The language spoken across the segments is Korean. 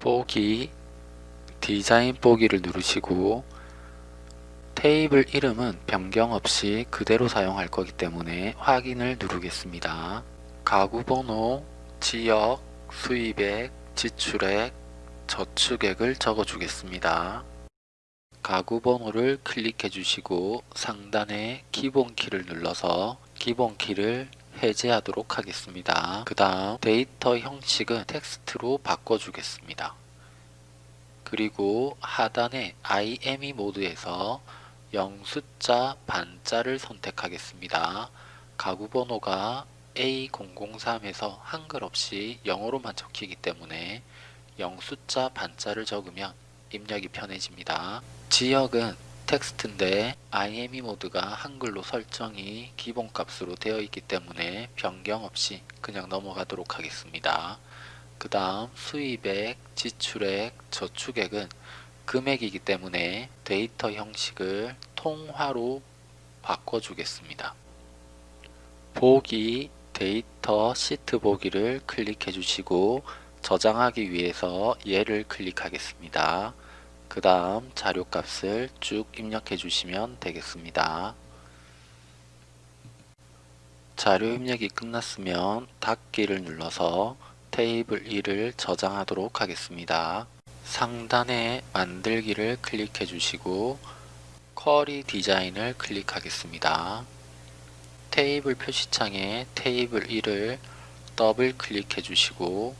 보기 디자인 보기를 누르시고 테이블 이름은 변경 없이 그대로 사용할 거기 때문에 확인을 누르겠습니다. 가구 번호, 지역, 수입액, 지출액, 저축액을 적어 주겠습니다. 가구 번호를 클릭해 주시고 상단에 기본 키를 눌러서 기본 키를 해제하도록 하겠습니다. 그 다음 데이터 형식은 텍스트로 바꿔주겠습니다. 그리고 하단에 IME 모드에서 영숫자 반자를 선택하겠습니다. 가구 번호가 A003에서 한글 없이 영어로만 적히기 때문에 영숫자 반자를 적으면 입력이 편해집니다. 지역은 텍스트인데 IME 모드가 한글로 설정이 기본값으로 되어 있기 때문에 변경 없이 그냥 넘어가도록 하겠습니다. 그 다음 수입액, 지출액, 저축액은 금액이기 때문에 데이터 형식을 통화로 바꿔주겠습니다. 보기, 데이터 시트 보기를 클릭해 주시고 저장하기 위해서 얘를 클릭하겠습니다. 그 다음 자료값을 쭉 입력해 주시면 되겠습니다. 자료 입력이 끝났으면 닫기를 눌러서 테이블 1을 저장하도록 하겠습니다. 상단에 만들기를 클릭해 주시고 쿼리 디자인을 클릭하겠습니다. 테이블 표시창에 테이블 1을 더블 클릭해 주시고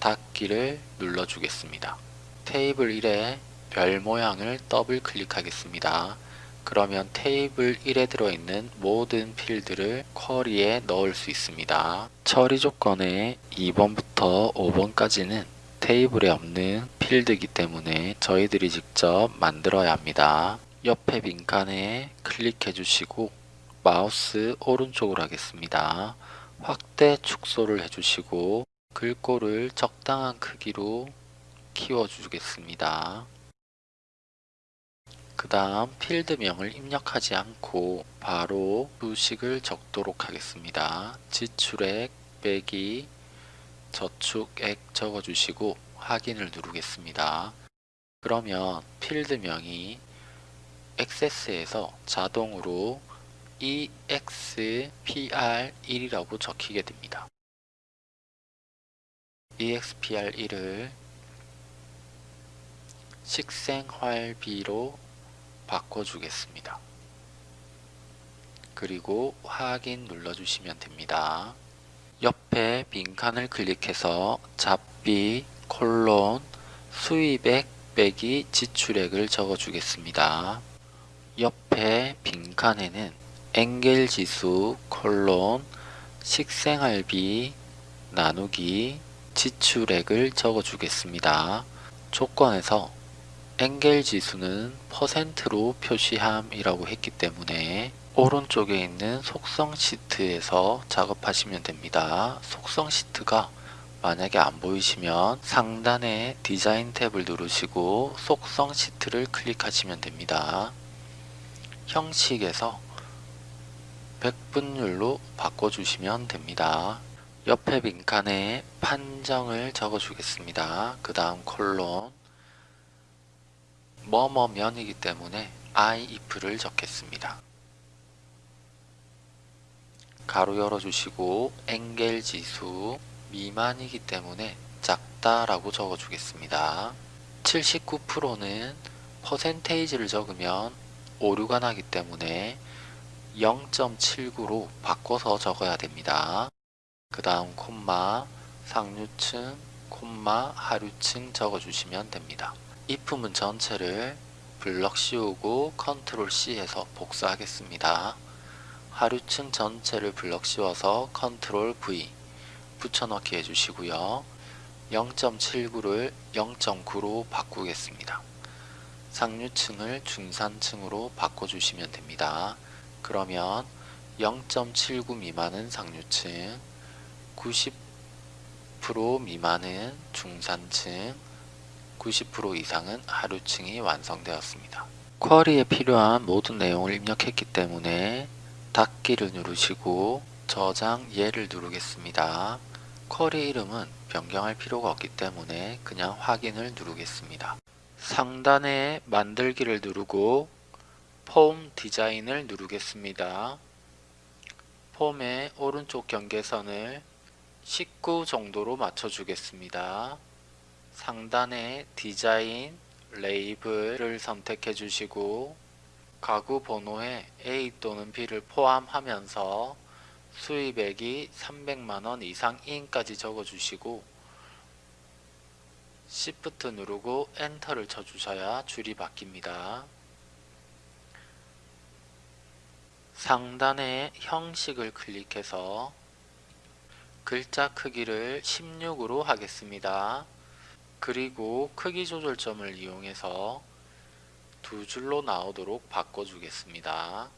닫기를 눌러 주겠습니다. 테이블 1에 별 모양을 더블 클릭하겠습니다. 그러면 테이블 1에 들어있는 모든 필드를 쿼리에 넣을 수 있습니다. 처리 조건에 2번부터 5번까지는 테이블에 없는 필드이기 때문에 저희들이 직접 만들어야 합니다. 옆에 빈칸에 클릭해 주시고 마우스 오른쪽으로 하겠습니다. 확대 축소를 해주시고 글꼴을 적당한 크기로 키워주겠습니다. 그 다음 필드명을 입력하지 않고 바로 수식을 적도록 하겠습니다. 지출액 빼기 저축액 적어주시고 확인을 누르겠습니다. 그러면 필드명이 액세스에서 자동으로 EXPR1이라고 적히게 됩니다. EXPR1을 식생활비로 바꿔주겠습니다. 그리고 확인 눌러주시면 됩니다. 옆에 빈칸을 클릭해서 잡비 콜론 수입액 빼기 지출액을 적어주겠습니다. 옆에 빈칸에는 엔겔 지수 콜론 식생활비 나누기 지출액을 적어주겠습니다. 조건에서 엔겔 지수는 퍼센트로 표시함이라고 했기 때문에 오른쪽에 있는 속성 시트에서 작업하시면 됩니다. 속성 시트가 만약에 안 보이시면 상단에 디자인 탭을 누르시고 속성 시트를 클릭하시면 됩니다. 형식에서 100분율로 바꿔주시면 됩니다. 옆에 빈칸에 판정을 적어주겠습니다. 그 다음 콜론 뭐뭐면이기 때문에 if를 적겠습니다. 가로 열어주시고 엔겔 지수 미만이기 때문에 작다 라고 적어주겠습니다. 79%는 퍼센테이지를 적으면 오류가 나기 때문에 0.79로 바꿔서 적어야 됩니다. 그 다음 콤마 상류층 콤마 하류층 적어주시면 됩니다. If문 전체를 블럭 씌우고 컨트롤 C 해서 복사하겠습니다. 하류층 전체를 블럭 씌워서 컨트롤 V 붙여넣기 해주시고요. 0.79를 0.9로 바꾸겠습니다. 상류층을 중산층으로 바꿔주시면 됩니다. 그러면 0.79 미만은 상류층, 90% 미만은 중산층, 90% 이상은 하류층이 완성되었습니다. 쿼리에 필요한 모든 내용을 입력했기 때문에 닫기를 누르시고 저장 예를 누르겠습니다. 쿼리 이름은 변경할 필요가 없기 때문에 그냥 확인을 누르겠습니다. 상단에 만들기를 누르고 폼 디자인을 누르겠습니다. 폼의 오른쪽 경계선을 19 정도로 맞춰주겠습니다. 상단에 디자인, 레이블을 선택해 주시고 가구 번호에 A 또는 B를 포함하면서 수입액이 300만원 이상인까지 적어주시고 Shift 누르고 엔터를 쳐주셔야 줄이 바뀝니다. 상단의 형식을 클릭해서 글자 크기를 16으로 하겠습니다. 그리고 크기 조절점을 이용해서 두 줄로 나오도록 바꿔주겠습니다.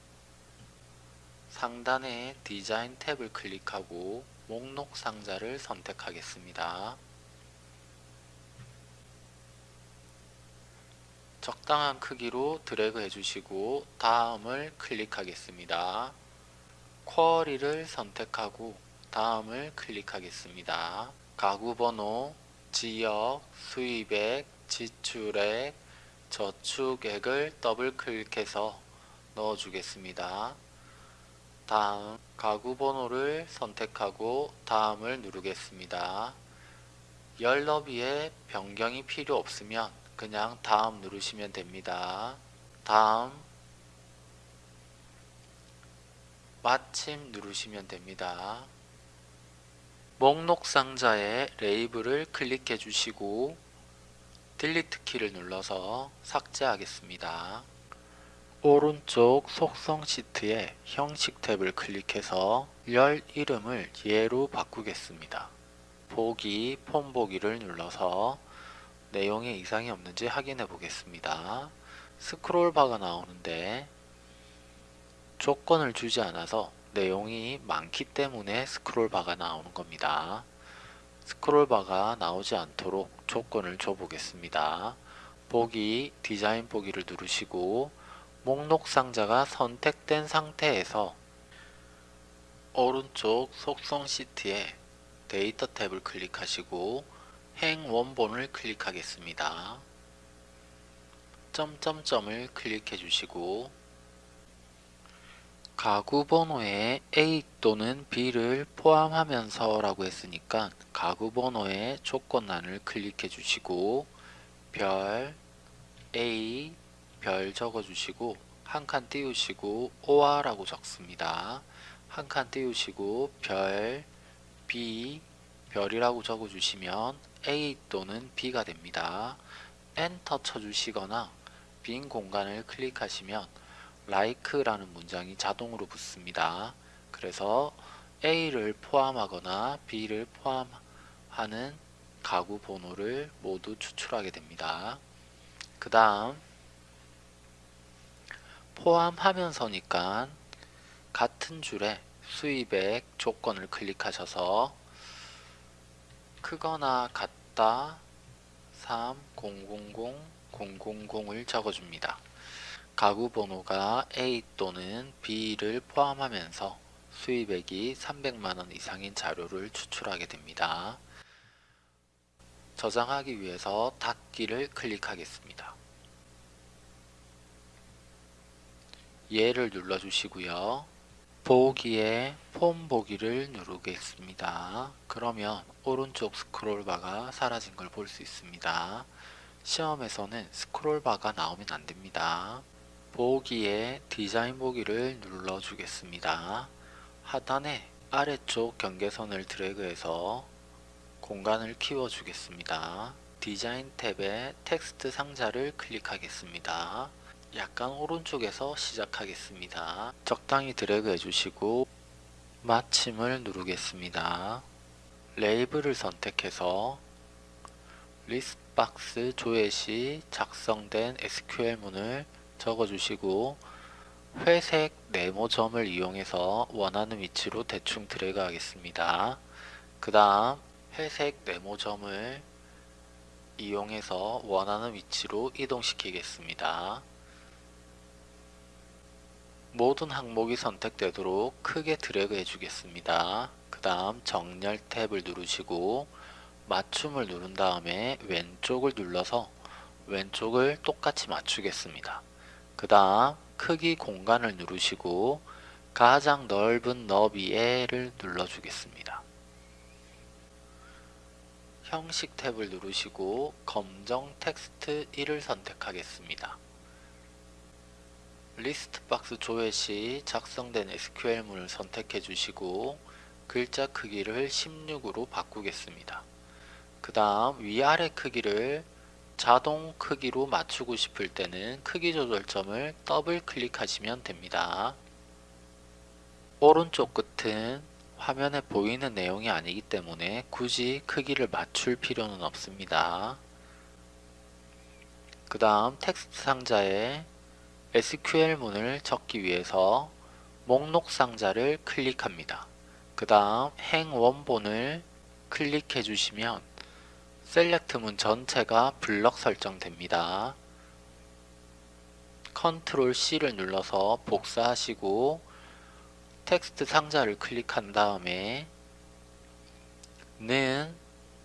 상단의 디자인 탭을 클릭하고 목록 상자를 선택하겠습니다. 적당한 크기로 드래그 해주시고 다음을 클릭하겠습니다. 쿼리를 선택하고 다음을 클릭하겠습니다. 가구 번호, 지역, 수입액, 지출액, 저축액을 더블 클릭해서 넣어주겠습니다. 다음 가구 번호를 선택하고 다음을 누르겠습니다. 열 너비에 변경이 필요 없으면 그냥 다음 누르시면 됩니다. 다음 마침 누르시면 됩니다. 목록 상자에 레이블을 클릭해 주시고 딜리트 키를 눌러서 삭제하겠습니다. 오른쪽 속성 시트에 형식 탭을 클릭해서 열 이름을 예로 바꾸겠습니다. 보기, 폼 보기를 눌러서 내용에 이상이 없는지 확인해 보겠습니다. 스크롤 바가 나오는데 조건을 주지 않아서 내용이 많기 때문에 스크롤 바가 나오는 겁니다. 스크롤 바가 나오지 않도록 조건을 줘 보겠습니다. 보기, 디자인 보기를 누르시고 목록 상자가 선택된 상태에서 오른쪽 속성 시트에 데이터 탭을 클릭하시고 행 원본을 클릭하겠습니다. 점점점을 클릭해 주시고 가구 번호에 A 또는 B를 포함하면서 라고 했으니까 가구 번호의 조건란을 클릭해 주시고 별 A 별 적어 주시고 한 칸 띄우시고 오아 라고 적습니다. 한 칸 띄우시고 별 B 별이라고 적어 주시면 A 또는 B가 됩니다. 엔터 쳐 주시거나 빈 공간을 클릭하시면 like라는 문장이 자동으로 붙습니다. 그래서 A를 포함하거나 B를 포함하는 가구 번호를 모두 추출하게 됩니다. 그 다음 포함하면서니까 같은 줄에 수입액 조건을 클릭하셔서 크거나 같다 3000 000을 적어줍니다. 가구 번호가 A 또는 B를 포함하면서 수입액이 300만원 이상인 자료를 추출하게 됩니다. 저장하기 위해서 닫기를 클릭하겠습니다. 얘를 눌러주시고요. 보기에 폼 보기를 누르겠습니다. 그러면 오른쪽 스크롤바가 사라진 걸 볼 수 있습니다. 시험에서는 스크롤바가 나오면 안됩니다. 보기에 디자인 보기를 눌러 주겠습니다. 하단에 아래쪽 경계선을 드래그해서 공간을 키워 주겠습니다. 디자인 탭에 텍스트 상자를 클릭하겠습니다. 약간 오른쪽에서 시작하겠습니다. 적당히 드래그 해주시고 마침을 누르겠습니다. 레이블을 선택해서 리스박스 조회 시 작성된 SQL문을 적어주시고 회색 네모점을 이용해서 원하는 위치로 대충 드래그 하겠습니다. 그 다음 회색 네모점을 이용해서 원하는 위치로 이동시키겠습니다. 모든 항목이 선택되도록 크게 드래그 해주겠습니다. 그 다음 정렬 탭을 누르시고 맞춤을 누른 다음에 왼쪽을 눌러서 왼쪽을 똑같이 맞추겠습니다. 그 다음 크기 공간을 누르시고 가장 넓은 너비에를 눌러주겠습니다. 형식 탭을 누르시고 검정 텍스트 1을 선택하겠습니다. 리스트 박스 조회 시 작성된 SQL문을 선택해 주시고 글자 크기를 16으로 바꾸겠습니다. 그 다음 위아래 크기를 자동 크기로 맞추고 싶을 때는 크기 조절점을 더블 클릭하시면 됩니다. 오른쪽 끝은 화면에 보이는 내용이 아니기 때문에 굳이 크기를 맞출 필요는 없습니다. 그 다음 텍스트 상자에 SQL문을 적기 위해서 목록 상자를 클릭합니다. 그 다음 행 원본을 클릭해 주시면 select문 전체가 블럭 설정됩니다. 컨트롤 C를 눌러서 복사하시고 텍스트 상자를 클릭한 다음에 는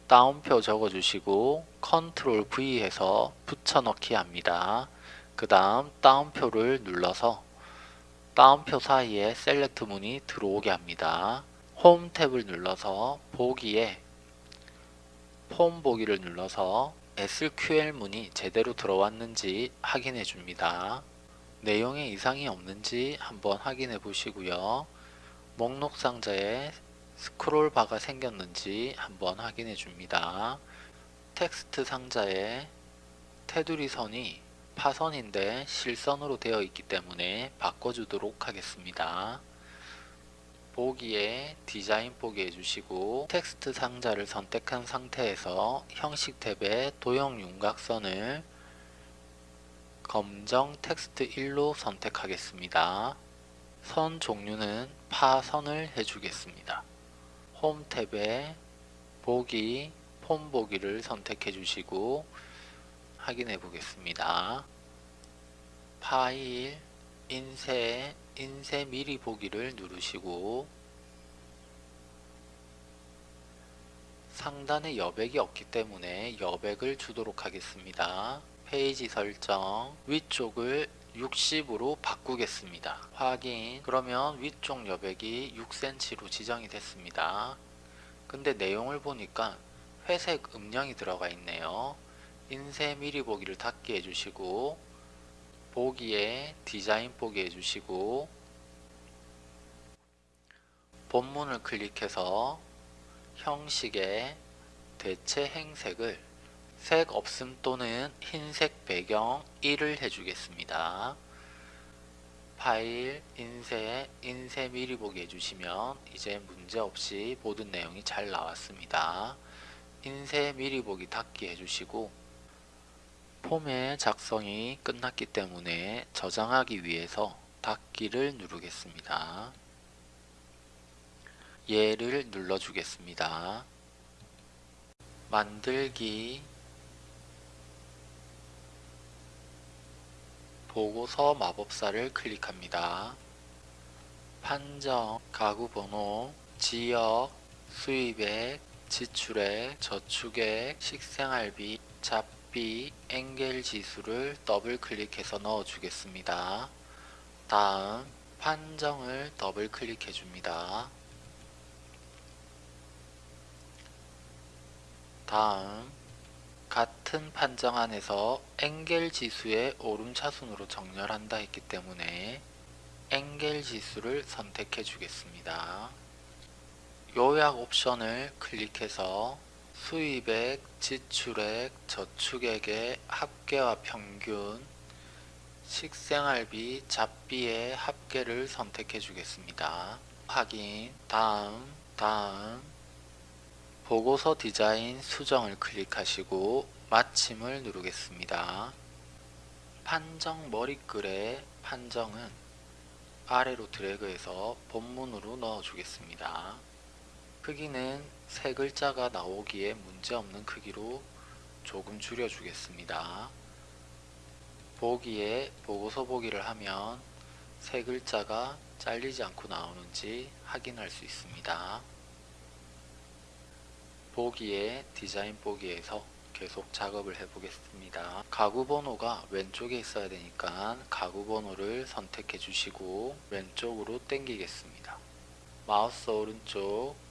따옴표 적어주시고 컨트롤 V 해서 붙여넣기 합니다. 그 다음 따옴표를 눌러서 따옴표 사이에 SELECT 문이 들어오게 합니다. 홈 탭을 눌러서 보기에 폼 보기를 눌러서 SQL 문이 제대로 들어왔는지 확인해 줍니다. 내용에 이상이 없는지 한번 확인해 보시고요. 목록 상자에 스크롤 바가 생겼는지 한번 확인해 줍니다. 텍스트 상자에 테두리 선이 파선인데 실선으로 되어 있기 때문에 바꿔주도록 하겠습니다. 보기에 디자인 보기 해주시고 텍스트 상자를 선택한 상태에서 형식 탭에 도형 윤곽선을 검정 텍스트 1로 선택하겠습니다. 선 종류는 파선을 해주겠습니다. 홈 탭에 보기, 폼 보기를 선택해 주시고 확인해 보겠습니다. 파일, 인쇄, 인쇄 미리 보기를 누르시고 상단에 여백이 없기 때문에 여백을 주도록 하겠습니다. 페이지 설정 위쪽을 60으로 바꾸겠습니다. 확인 그러면 위쪽 여백이 6cm로 지정이 됐습니다. 근데 내용을 보니까 회색 음영이 들어가 있네요. 인쇄 미리 보기를 닫게 해주시고 보기에 디자인 보기 해주시고 본문을 클릭해서 형식에 대체 행색을 색 없음 또는 흰색 배경 1을 해주겠습니다. 파일, 인쇄, 인쇄 미리 보기 해주시면 이제 문제없이 모든 내용이 잘 나왔습니다. 인쇄 미리 보기 닫기 해주시고 폼의 작성이 끝났기 때문에 저장하기 위해서 닫기를 누르겠습니다. 얘를 눌러주겠습니다. 만들기 보고서 마법사를 클릭합니다. 판정, 가구 번호, 지역, 수입액, 지출액, 저축액, 식생활비, 잡 비, 엔겔 지수를 더블 클릭해서 넣어 주겠습니다. 다음 판정을 더블 클릭해 줍니다. 다음 같은 판정 안에서 엔겔 지수의 오름차순으로 정렬한다 했기 때문에 엔겔 지수를 선택해 주겠습니다. 요약 옵션을 클릭해서 수입액, 지출액, 저축액의 합계와 평균, 식생활비, 잡비의 합계를 선택해 주겠습니다. 확인, 다음, 다음, 보고서 디자인 수정을 클릭하시고 마침을 누르겠습니다. 판정 머리글의 판정은 아래로 드래그해서 본문으로 넣어 주겠습니다. 크기는 세 글자가 나오기에 문제없는 크기로 조금 줄여 주겠습니다. 보기에 보고서 보기를 하면 세 글자가 잘리지 않고 나오는지 확인할 수 있습니다. 보기에 디자인 보기에서 계속 작업을 해 보겠습니다. 가구 번호가 왼쪽에 있어야 되니까 가구 번호를 선택해 주시고 왼쪽으로 당기겠습니다. 마우스 오른쪽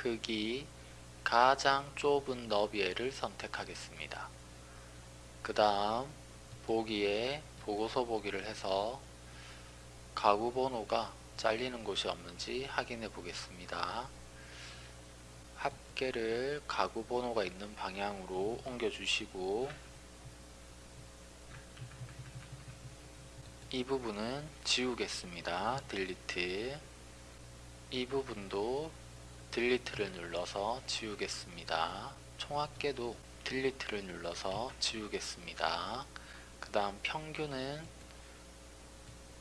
크기 가장 좁은 너비를 선택하겠습니다. 그 다음 보기에 보고서 보기를 해서 가구 번호가 잘리는 곳이 없는지 확인해 보겠습니다. 합계를 가구 번호가 있는 방향으로 옮겨 주시고 이 부분은 지우겠습니다. 딜리트 이 부분도 딜리트를 눌러서 지우겠습니다. 총합계도 딜리트를 눌러서 지우겠습니다. 그 다음 평균은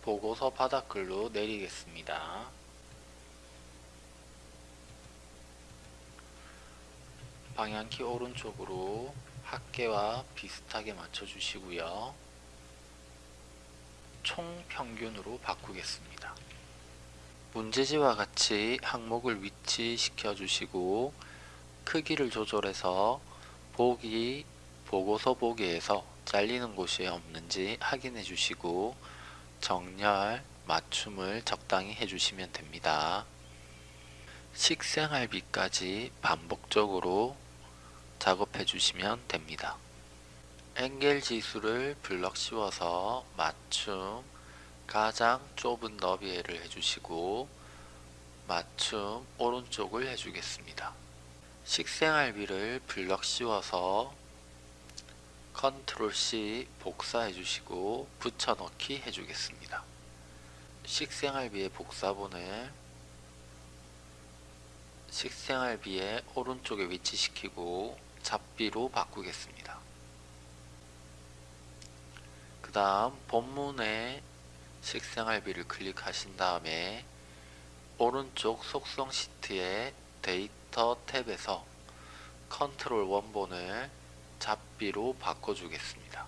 보고서 바닥글로 내리겠습니다. 방향키 오른쪽으로 합계와 비슷하게 맞춰 주시고요. 총 평균으로 바꾸겠습니다. 문제지와 같이 항목을 위치시켜 주시고 크기를 조절해서 보기 보고서 보기에서 잘리는 곳이 없는지 확인해 주시고 정렬 맞춤을 적당히 해주시면 됩니다. 식생활비까지 반복적으로 작업해 주시면 됩니다. 앵겔 지수를 블럭 씌워서 맞춤 가장 좁은 너비를 해주시고 맞춤 오른쪽을 해주겠습니다. 식생활비를 블럭 씌워서 컨트롤 C 복사해 주시고 붙여넣기 해주겠습니다. 식생활비의 복사본을 식생활비의 오른쪽에 위치시키고 잡비로 바꾸겠습니다. 그 다음 본문에 식생활비를 클릭하신 다음에 오른쪽 속성 시트의 데이터 탭에서 컨트롤 원본을 잡비로 바꿔주겠습니다.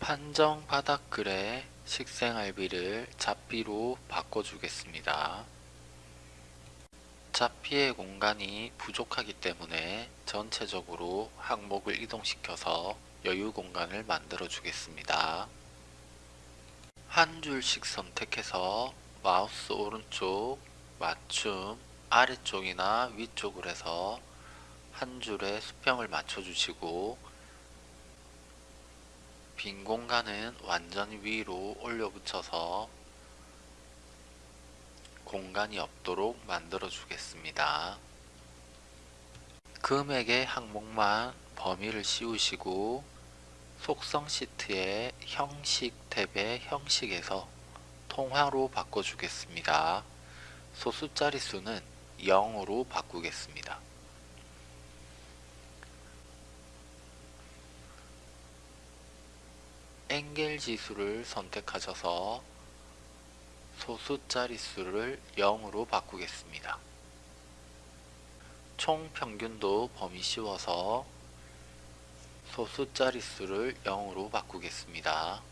판정 바닥글에 식생활비를 잡비로 바꿔주겠습니다. 잡비의 공간이 부족하기 때문에 전체적으로 항목을 이동시켜서 여유 공간을 만들어 주겠습니다. 한 줄씩 선택해서 마우스 오른쪽 맞춤 아래쪽이나 위쪽을 해서 한 줄에 수평을 맞춰 주시고 빈 공간은 완전히 위로 올려 붙여서 공간이 없도록 만들어 주겠습니다. 금액의 항목만 범위를 씌우시고 속성 시트의 형식 탭의 형식에서 통화로 바꿔주겠습니다. 소수 자릿수는 0으로 바꾸겠습니다. 앵겔 지수를 선택하셔서 소수 자릿수를 0으로 바꾸겠습니다. 총 평균도 범위 씌워서 소수 자릿수를 0으로 바꾸겠습니다.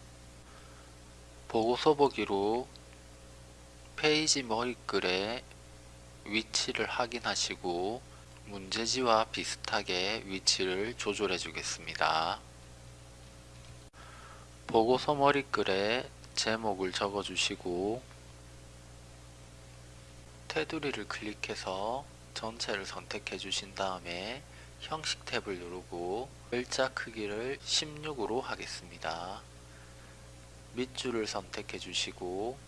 보고서 보기로 페이지 머리글의 위치를 확인하시고 문제지와 비슷하게 위치를 조절해 주겠습니다. 보고서 머리글에 제목을 적어 주시고 테두리를 클릭해서 전체를 선택해 주신 다음에 형식 탭을 누르고 글자 크기를 16으로 하겠습니다. 밑줄을 선택해 주시고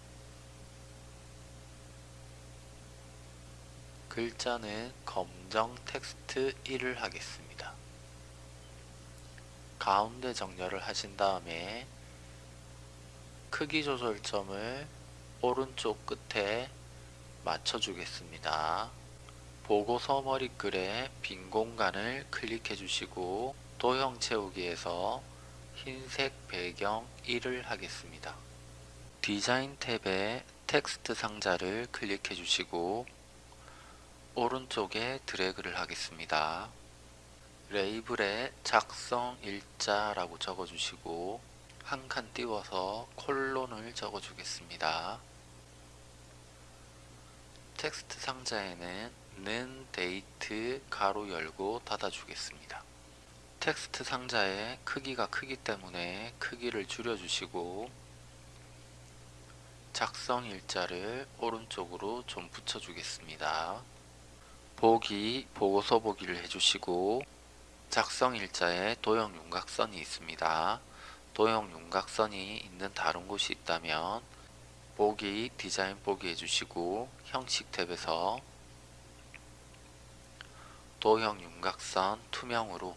글자는 검정 텍스트 1을 하겠습니다. 가운데 정렬을 하신 다음에 크기 조절점을 오른쪽 끝에 맞춰 주겠습니다. 보고서 머리글에 빈 공간을 클릭해 주시고 도형 채우기에서 흰색 배경 1을 하겠습니다. 디자인 탭에 텍스트 상자를 클릭해 주시고 오른쪽에 드래그를 하겠습니다. 레이블에 작성 일자라고 적어 주시고 한 칸 띄워서 콜론을 적어 주겠습니다. 텍스트 상자에는 있 는 데이트 가로 열고 닫아 주겠습니다. 텍스트 상자의 크기가 크기 때문에 크기를 줄여 주시고 작성 일자를 오른쪽으로 좀 붙여 주겠습니다. 보기, 보고서 보기를 해주시고 작성 일자에 도형 윤곽선이 있습니다. 도형 윤곽선이 있는 다른 곳이 있다면 보기, 디자인 보기 해주시고 형식 탭에서 도형 윤곽선 투명으로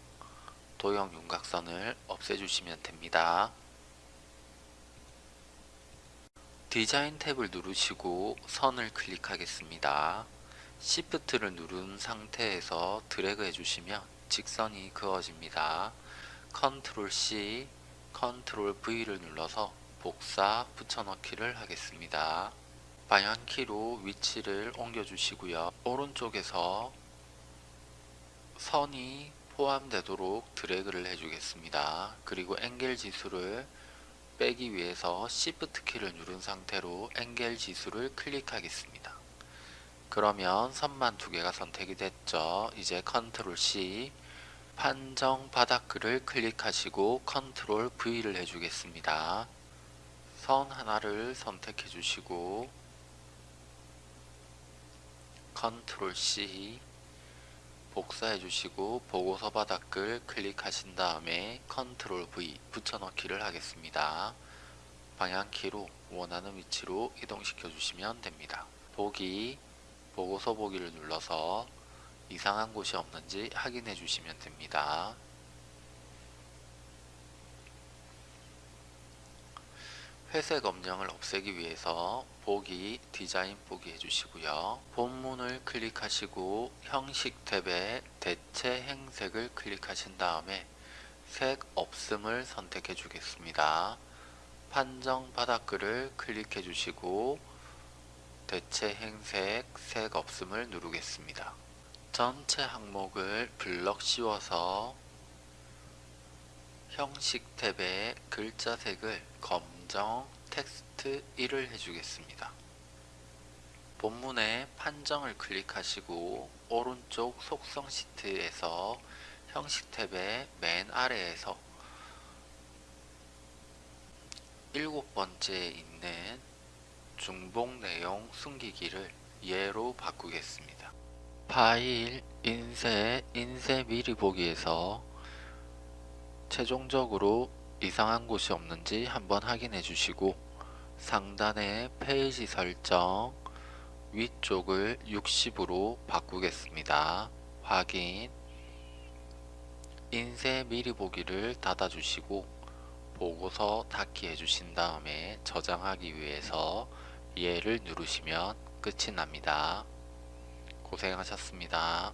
도형 윤곽선을 없애주시면 됩니다. 디자인 탭을 누르시고 선을 클릭하겠습니다. Shift를 누른 상태에서 드래그 해주시면 직선이 그어집니다. Ctrl C, Ctrl V를 눌러서 복사 붙여넣기를 하겠습니다. 방향키로 위치를 옮겨주시고요. 오른쪽에서 선이 포함되도록 드래그를 해주겠습니다. 그리고 앵겔 지수를 빼기 위해서 Shift 키를 누른 상태로 앵겔 지수를 클릭하겠습니다. 그러면 선만 두 개가 선택이 됐죠. 이제 Ctrl C 판정 바닥글을 클릭하시고 Ctrl V를 해주겠습니다. 선 하나를 선택해 주시고 Ctrl C 복사해 주시고 보고서 바닥글 클릭하신 다음에 Ctrl V 붙여넣기를 하겠습니다. 방향키로 원하는 위치로 이동시켜 주시면 됩니다. 보기, 보고서 보기를 눌러서 이상한 곳이 없는지 확인해 주시면 됩니다. 회색 엄령을 없애기 위해서 보기, 디자인 보기 해주시고요. 본문을 클릭하시고 형식 탭에 대체 행색을 클릭하신 다음에 색 없음을 선택해 주겠습니다. 판정 바닥글을 클릭해 주시고 대체 행색 색 없음을 누르겠습니다. 전체 항목을 블럭 씌워서 형식 탭에 글자 색을 검 정 텍스트 1을 해주겠습니다. 본문의 판정을 클릭하시고 오른쪽 속성 시트에서 형식 탭의 맨 아래에서 일곱 번째에 있는 중복 내용 숨기기를 예로 바꾸겠습니다. 파일, 인쇄, 인쇄 미리 보기에서 최종적으로 이상한 곳이 없는지 한번 확인해 주시고 상단의 페이지 설정 위쪽을 60으로 바꾸겠습니다. 확인 인쇄 미리 보기를 닫아 주시고 보고서 닫기 해주신 다음에 저장하기 위해서 얘를 누르시면 끝이 납니다. 고생하셨습니다.